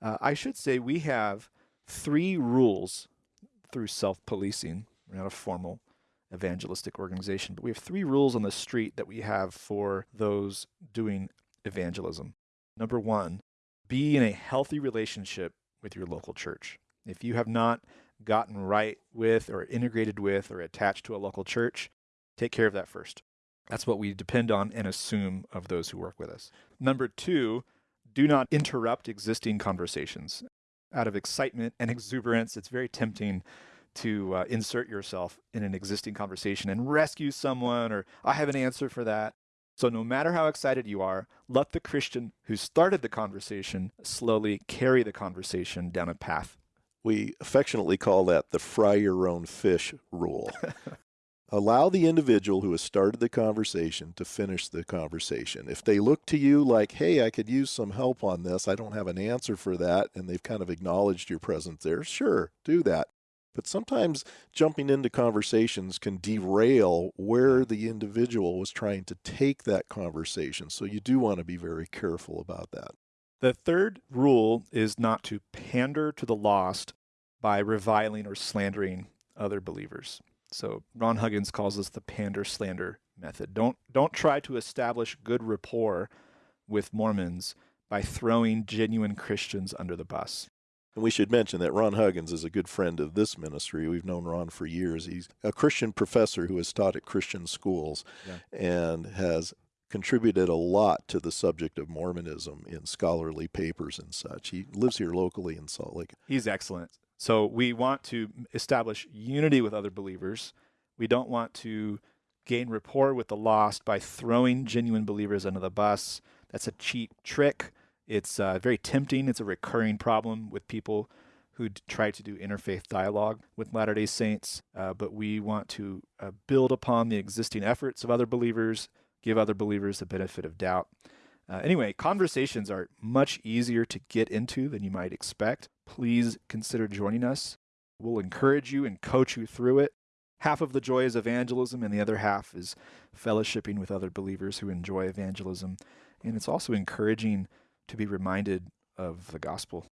Uh, I should say we have three rules through self policing. We're not a formal evangelistic organization, but we have three rules on the street that we have for those doing evangelism. Number one, be in a healthy relationship with your local church. If you have not gotten right with or integrated with or attached to a local church, take care of that first. That's what we depend on and assume of those who work with us. Number two, do not interrupt existing conversations. Out of excitement and exuberance, it's very tempting to uh, insert yourself in an existing conversation and rescue someone, or I have an answer for that. So, no matter how excited you are, let the Christian who started the conversation slowly carry the conversation down a path. We affectionately call that the fry your own fish rule. Allow the individual who has started the conversation to finish the conversation. If they look to you like, hey, I could use some help on this, I don't have an answer for that, and they've kind of acknowledged your presence there, sure, do that. But sometimes jumping into conversations can derail where the individual was trying to take that conversation. So you do want to be very careful about that. The third rule is not to pander to the lost by reviling or slandering other believers. So Ron Huggins calls this the pander slander method. Don't don't try to establish good rapport with Mormons by throwing genuine Christians under the bus. And we should mention that Ron Huggins is a good friend of this ministry. We've known Ron for years. He's a Christian professor who has taught at Christian schools yeah. and has contributed a lot to the subject of Mormonism in scholarly papers and such. He lives here locally in Salt Lake. He's excellent. So we want to establish unity with other believers. We don't want to gain rapport with the lost by throwing genuine believers under the bus. That's a cheap trick. It's uh, very tempting. It's a recurring problem with people who try to do interfaith dialogue with Latter day Saints. Uh, but we want to uh, build upon the existing efforts of other believers, give other believers the benefit of doubt. Uh, anyway, conversations are much easier to get into than you might expect. Please consider joining us. We'll encourage you and coach you through it. Half of the joy is evangelism, and the other half is fellowshipping with other believers who enjoy evangelism. And it's also encouraging to be reminded of the gospel